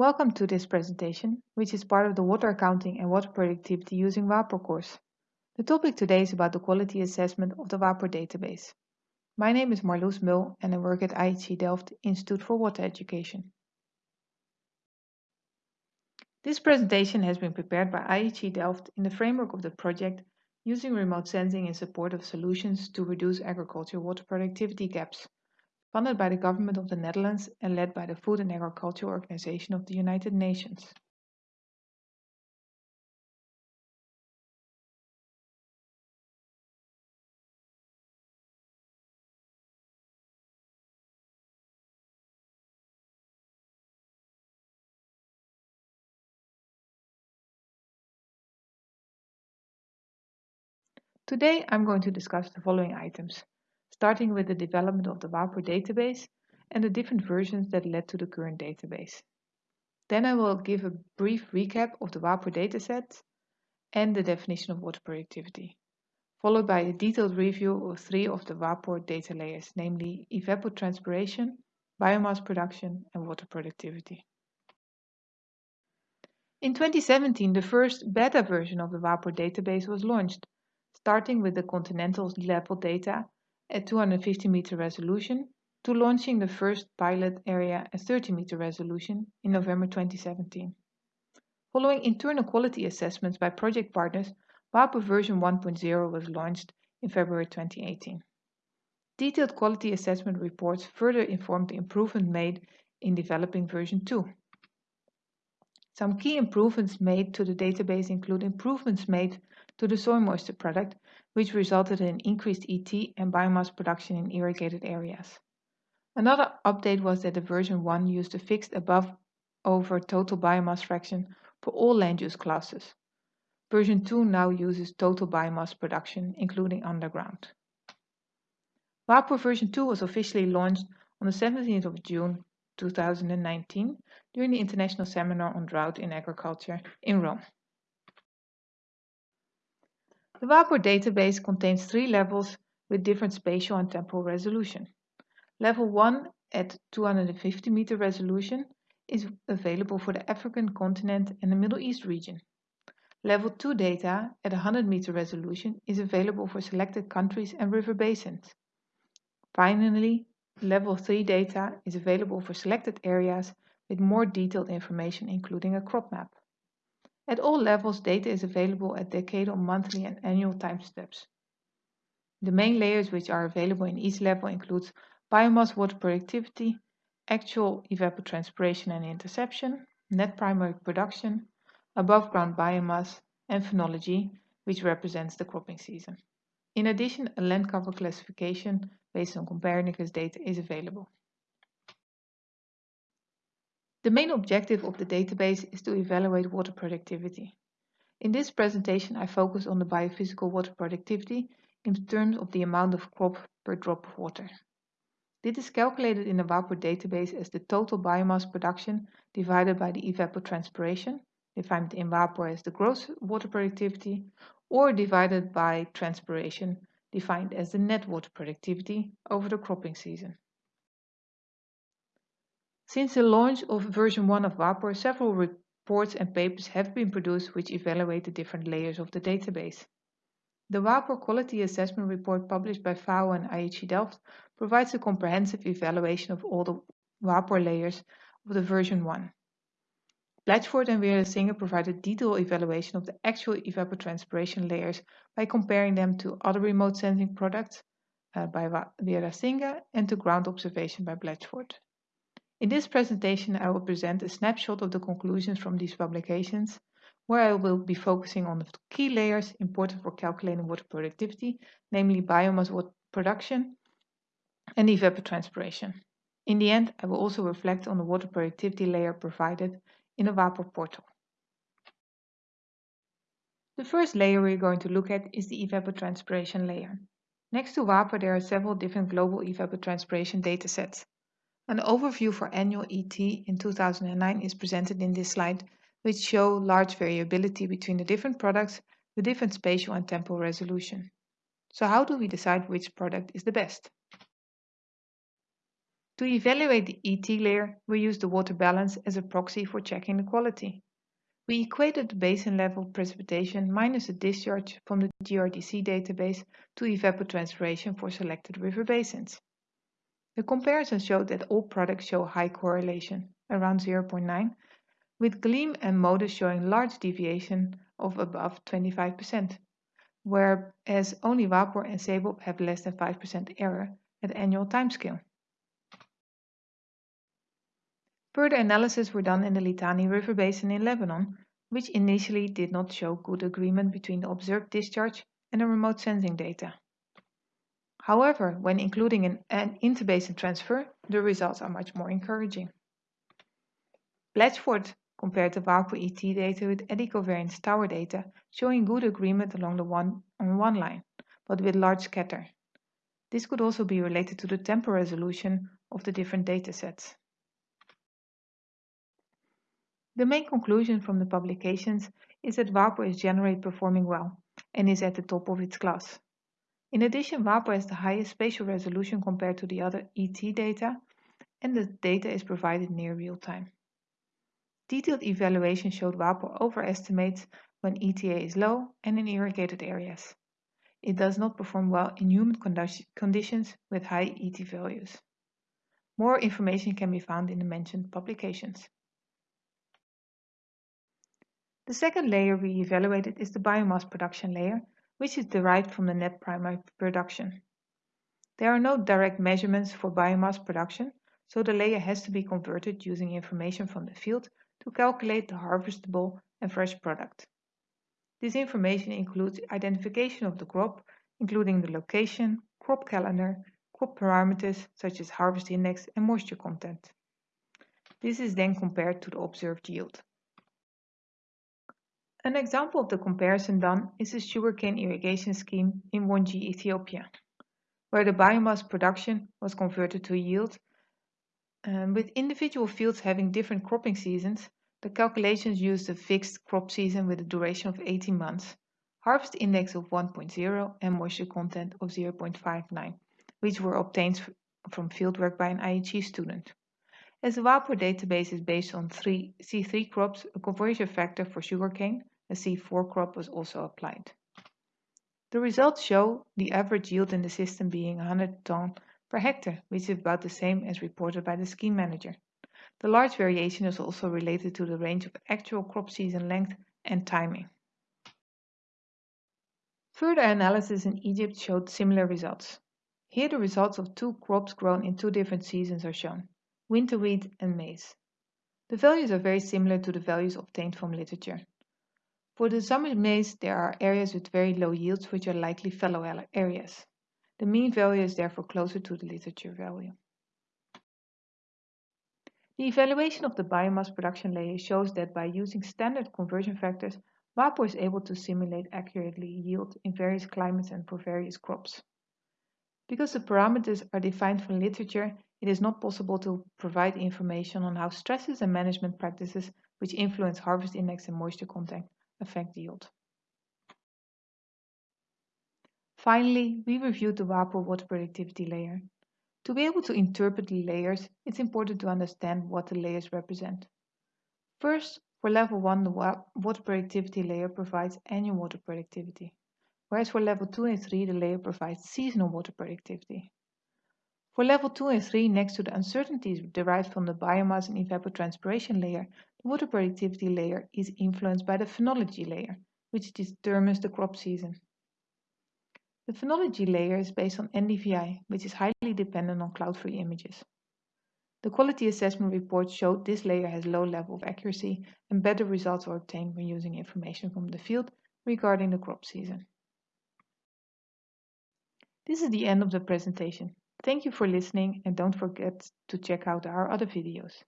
Welcome to this presentation, which is part of the Water Accounting and Water Productivity using WaPOR course. The topic today is about the quality assessment of the WaPOR database. My name is Marloes Mul and I work at IHE Delft Institute for Water Education. This presentation has been prepared by IHE Delft in the framework of the project using remote sensing in support of solutions to reduce agricultural water productivity gaps funded by the Government of the Netherlands and led by the Food and Agriculture Organization of the United Nations. Today I'm going to discuss the following items starting with the development of the WaPOR database and the different versions that led to the current database. Then I will give a brief recap of the WaPOR dataset and the definition of water productivity, followed by a detailed review of three of the WaPOR data layers, namely evapotranspiration, biomass production, and water productivity. In 2017, the first beta version of the WaPOR database was launched, starting with the continental level data at 250 meter resolution to launching the first pilot area at 30 meter resolution in November 2017. Following internal quality assessments by project partners, WaPOR version 1.0 was launched in February 2018. Detailed quality assessment reports further informed the improvement made in developing version 2. Some key improvements made to the database include improvements made to the soil moisture product which resulted in increased ET and biomass production in irrigated areas. Another update was that the version 1 used a fixed above over total biomass fraction for all land use classes. Version 2 now uses total biomass production, including underground. WaPOR version 2 was officially launched on the 17th of June 2019 during the International Seminar on Drought in Agriculture in Rome. The WaPOR database contains three levels with different spatial and temporal resolution. Level 1 at 250 meter resolution is available for the African continent and the Middle East region. Level 2 data at 100 meter resolution is available for selected countries and river basins. Finally, Level 3 data is available for selected areas with more detailed information including a crop map. At all levels, data is available at decadal, monthly and annual time steps. The main layers which are available in each level includes biomass water productivity, actual evapotranspiration and interception, net primary production, above ground biomass, and phenology, which represents the cropping season. In addition, a land cover classification based on Copernicus data is available. The main objective of the database is to evaluate water productivity. In this presentation, I focus on the biophysical water productivity in terms of the amount of crop per drop of water. This is calculated in the WaPOR database as the total biomass production divided by the evapotranspiration, defined in WaPOR as the gross water productivity, or divided by transpiration, defined as the net water productivity over the cropping season. Since the launch of version 1 of WaPOR, several reports and papers have been produced which evaluate the different layers of the database. The WaPOR Quality Assessment Report published by FAO and IHE Delft provides a comprehensive evaluation of all the WaPOR layers of the version 1. Blatchford and Weerasinghe provided detailed evaluation of the actual evapotranspiration layers by comparing them to other remote sensing products uh, by Weerasinghe and to ground observation by Blatchford. In this presentation, I will present a snapshot of the conclusions from these publications, where I will be focusing on the key layers important for calculating water productivity, namely biomass water production and evapotranspiration. In the end, I will also reflect on the water productivity layer provided in the WaPOR portal. The first layer we're going to look at is the evapotranspiration layer. Next to WaPOR, there are several different global evapotranspiration datasets. An overview for annual ET in 2009 is presented in this slide, which show large variability between the different products with different spatial and temporal resolution. So how do we decide which product is the best? To evaluate the ET layer, we use the water balance as a proxy for checking the quality. We equated the basin level precipitation minus the discharge from the GRDC database to evapotranspiration for selected river basins. The comparison showed that all products show high correlation, around 0.9, with Gleam and MODIS showing large deviation of above 25%, whereas only WaPOR and SSEBop have less than 5% error at annual timescale. Further analysis were done in the Litani River Basin in Lebanon, which initially did not show good agreement between the observed discharge and the remote sensing data. However, when including an, an interbasin transfer, the results are much more encouraging. Blatchford compared the WaPOR ET data with eddy covariance tower data, showing good agreement along the one on one line, but with large scatter. This could also be related to the temporal resolution of the different datasets. The main conclusion from the publications is that WaPOR is generally performing well and is at the top of its class. In addition, WaPOR has the highest spatial resolution compared to the other ET data, and the data is provided near real time. Detailed evaluation showed WaPOR overestimates when ETA is low and in irrigated areas. It does not perform well in humid conditions with high ET values. More information can be found in the mentioned publications. The second layer we evaluated is the biomass production layer, which is derived from the net primary production. There are no direct measurements for biomass production, so the layer has to be converted using information from the field to calculate the harvestable and fresh product. This information includes identification of the crop, including the location, crop calendar, crop parameters such as harvest index and moisture content. This is then compared to the observed yield. An example of the comparison done is the sugarcane irrigation scheme in Wonji, Ethiopia, where the biomass production was converted to yield. Um, with individual fields having different cropping seasons, the calculations used a fixed crop season with a duration of 18 months, harvest index of 1.0 and moisture content of 0.59, which were obtained from fieldwork by an IHE student. As the WaPOR database is based on three C3 crops, a conversion factor for sugarcane, a C4 crop was also applied. The results show the average yield in the system being 100 ton per hectare, which is about the same as reported by the scheme manager. The large variation is also related to the range of actual crop season length and timing. Further analysis in Egypt showed similar results. Here the results of two crops grown in two different seasons are shown winter wheat, and maize. The values are very similar to the values obtained from literature. For the summer maize, there are areas with very low yields which are likely fallow areas. The mean value is therefore closer to the literature value. The evaluation of the biomass production layer shows that by using standard conversion factors, WaPOR is able to simulate accurately yield in various climates and for various crops. Because the parameters are defined from literature, it is not possible to provide information on how stresses and management practices which influence harvest index and moisture content affect yield. Finally, we reviewed the WaPOR water productivity layer. To be able to interpret the layers, it's important to understand what the layers represent. First, for level 1, the water productivity layer provides annual water productivity, whereas for level 2 and 3, the layer provides seasonal water productivity. For level 2 and 3, next to the uncertainties derived from the biomass and evapotranspiration layer, the water productivity layer is influenced by the phenology layer, which determines the crop season. The phenology layer is based on NDVI, which is highly dependent on cloud-free images. The quality assessment report showed this layer has low level of accuracy and better results are obtained when using information from the field regarding the crop season. This is the end of the presentation. Thank you for listening and don't forget to check out our other videos.